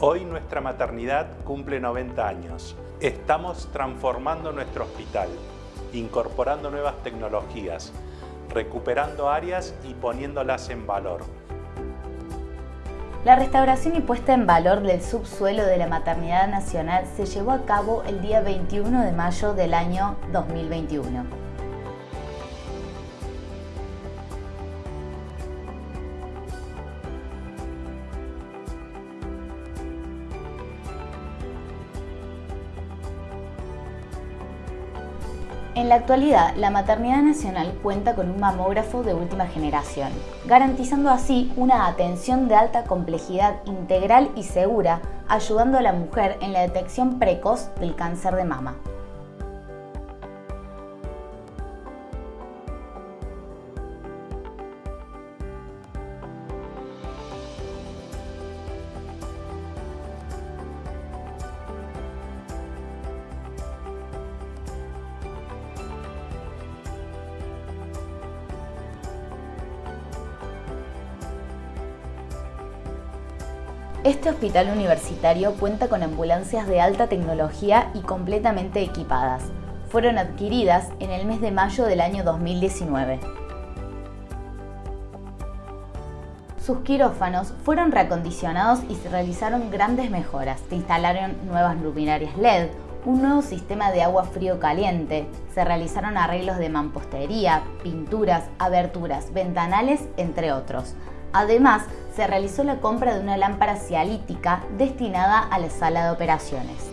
Hoy nuestra maternidad cumple 90 años. Estamos transformando nuestro hospital, incorporando nuevas tecnologías, recuperando áreas y poniéndolas en valor. La restauración y puesta en valor del subsuelo de la Maternidad Nacional se llevó a cabo el día 21 de mayo del año 2021. En la actualidad, la Maternidad Nacional cuenta con un mamógrafo de última generación, garantizando así una atención de alta complejidad integral y segura, ayudando a la mujer en la detección precoz del cáncer de mama. Este hospital universitario cuenta con ambulancias de alta tecnología y completamente equipadas. Fueron adquiridas en el mes de mayo del año 2019. Sus quirófanos fueron reacondicionados y se realizaron grandes mejoras. Se instalaron nuevas luminarias LED, un nuevo sistema de agua frío-caliente, se realizaron arreglos de mampostería, pinturas, aberturas, ventanales, entre otros. Además, se realizó la compra de una lámpara cialítica destinada a la sala de operaciones.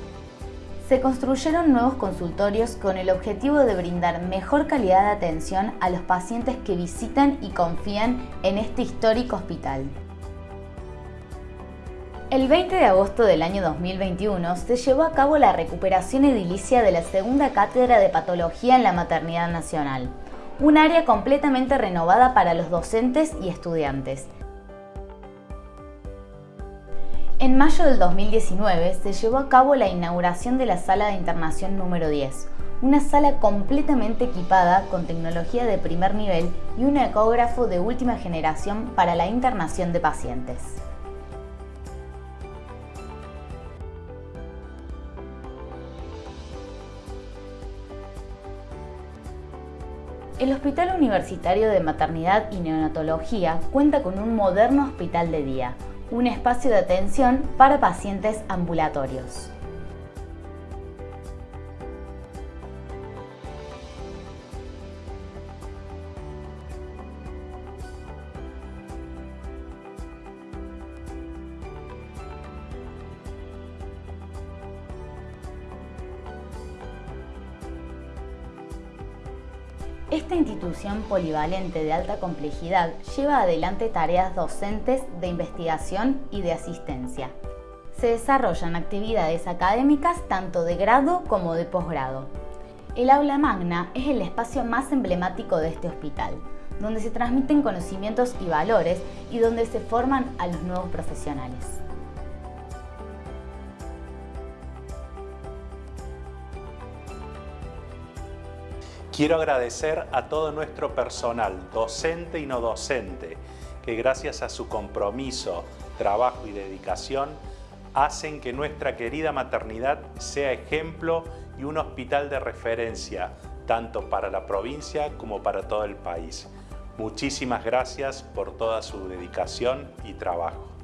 Se construyeron nuevos consultorios con el objetivo de brindar mejor calidad de atención a los pacientes que visitan y confían en este histórico hospital. El 20 de agosto del año 2021 se llevó a cabo la recuperación edilicia de la segunda cátedra de patología en la Maternidad Nacional, un área completamente renovada para los docentes y estudiantes, En mayo del 2019 se llevó a cabo la inauguración de la sala de internación número 10, una sala completamente equipada con tecnología de primer nivel y un ecógrafo de última generación para la internación de pacientes. El Hospital Universitario de Maternidad y Neonatología cuenta con un moderno hospital de día, un espacio de atención para pacientes ambulatorios. Esta institución polivalente de alta complejidad lleva adelante tareas docentes de investigación y de asistencia. Se desarrollan actividades académicas tanto de grado como de posgrado. El aula magna es el espacio más emblemático de este hospital, donde se transmiten conocimientos y valores y donde se forman a los nuevos profesionales. Quiero agradecer a todo nuestro personal, docente y no docente, que gracias a su compromiso, trabajo y dedicación, hacen que nuestra querida maternidad sea ejemplo y un hospital de referencia, tanto para la provincia como para todo el país. Muchísimas gracias por toda su dedicación y trabajo.